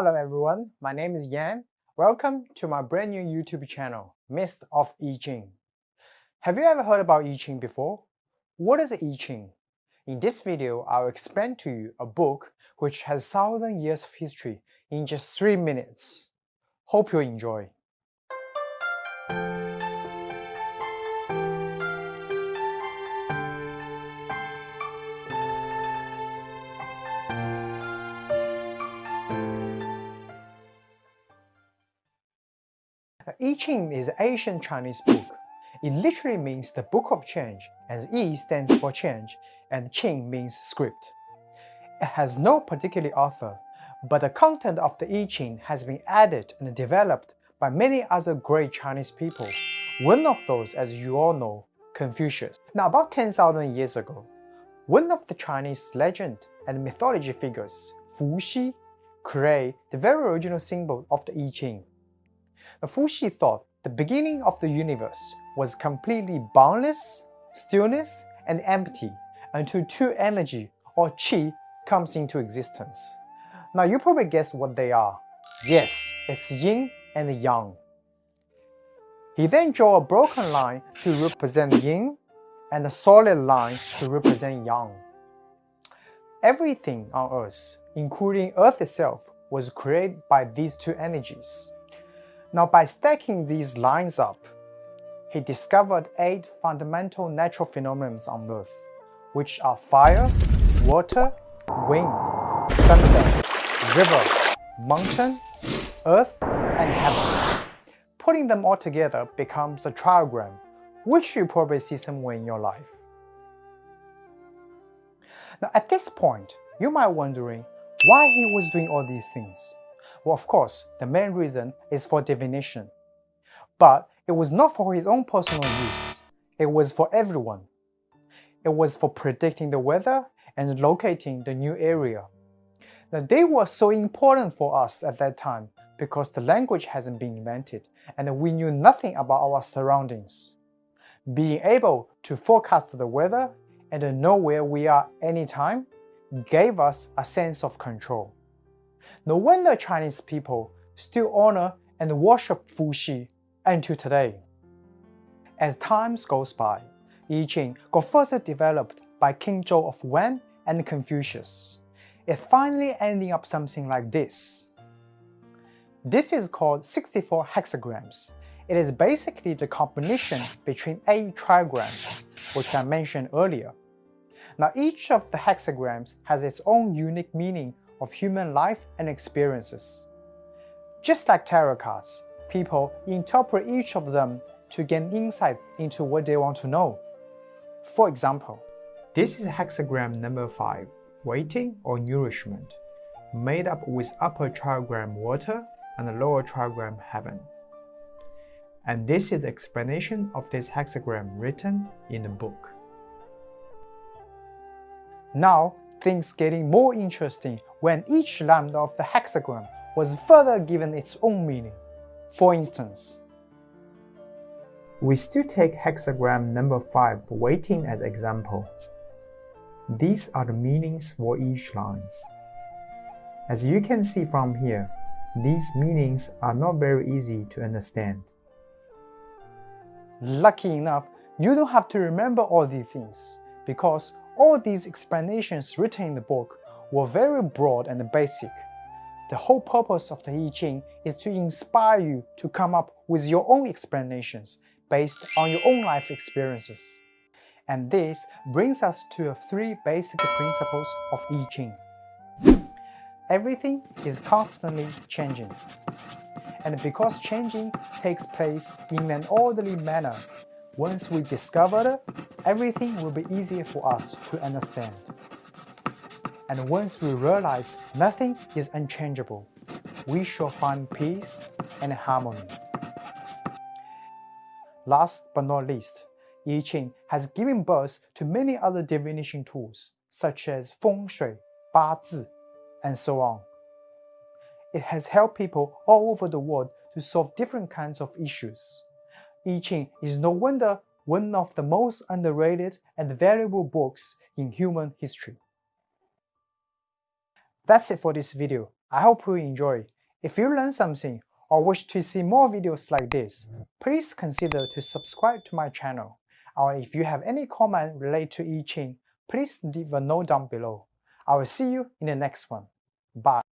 Hello everyone, my name is Yan. Welcome to my brand new YouTube channel, Mist of I Ching. Have you ever heard about I Ching before? What is I Ching? In this video, I'll explain to you a book which has thousand years of history in just 3 minutes. Hope you enjoy. I Ching is an ancient Chinese book. It literally means the Book of Change, as I stands for change and Ching means script. It has no particular author, but the content of the I Ching has been added and developed by many other great Chinese people. One of those, as you all know, Confucius. Now about 10,000 years ago, one of the Chinese legend and mythology figures, Fu Xi, created the very original symbol of the I Ching. Fu Xi thought the beginning of the universe was completely boundless, stillness, and empty until two energy or qi comes into existence. Now you probably guess what they are. Yes, it's yin and yang. He then drew a broken line to represent yin and a solid line to represent yang. Everything on Earth, including Earth itself, was created by these two energies. Now by stacking these lines up, he discovered eight fundamental natural phenomena on Earth, which are fire, water, wind, thunder, river, mountain, earth, and heaven. Putting them all together becomes a triagram, which you probably see somewhere in your life. Now at this point, you might be wondering why he was doing all these things. Well, of course, the main reason is for divination. But it was not for his own personal use. It was for everyone. It was for predicting the weather and locating the new area. Now, they were so important for us at that time because the language hasn't been invented and we knew nothing about our surroundings. Being able to forecast the weather and know where we are anytime gave us a sense of control. No wonder Chinese people still honor and worship Fu Xi until today. As time goes by, I Ching got further developed by King Zhou of Wen and Confucius. It finally ending up something like this. This is called 64 hexagrams. It is basically the combination between eight trigrams, which I mentioned earlier. Now each of the hexagrams has its own unique meaning of human life and experiences. Just like tarot cards, people interpret each of them to gain insight into what they want to know. For example, this is hexagram number 5, waiting or nourishment, made up with upper trigram water and lower trigram heaven. And this is the explanation of this hexagram written in the book. Now, things getting more interesting when each lambda of the hexagram was further given its own meaning. For instance, we still take hexagram number 5 waiting as example. These are the meanings for each lines. As you can see from here, these meanings are not very easy to understand. Lucky enough, you don't have to remember all these things because all these explanations written in the book were very broad and basic. The whole purpose of the I Ching is to inspire you to come up with your own explanations based on your own life experiences. And this brings us to the three basic principles of I Ching. Everything is constantly changing. And because changing takes place in an orderly manner, once we discover everything will be easier for us to understand. And once we realize nothing is unchangeable, we shall find peace and harmony. Last but not least, I Ching has given birth to many other divination tools such as Feng Shui, Ba Zi, and so on. It has helped people all over the world to solve different kinds of issues. I Ching is no wonder one of the most underrated and valuable books in human history. That's it for this video. I hope you enjoy. If you learned something or wish to see more videos like this, please consider to subscribe to my channel. Or if you have any comment related to I Ching, please leave a note down below. I will see you in the next one. Bye.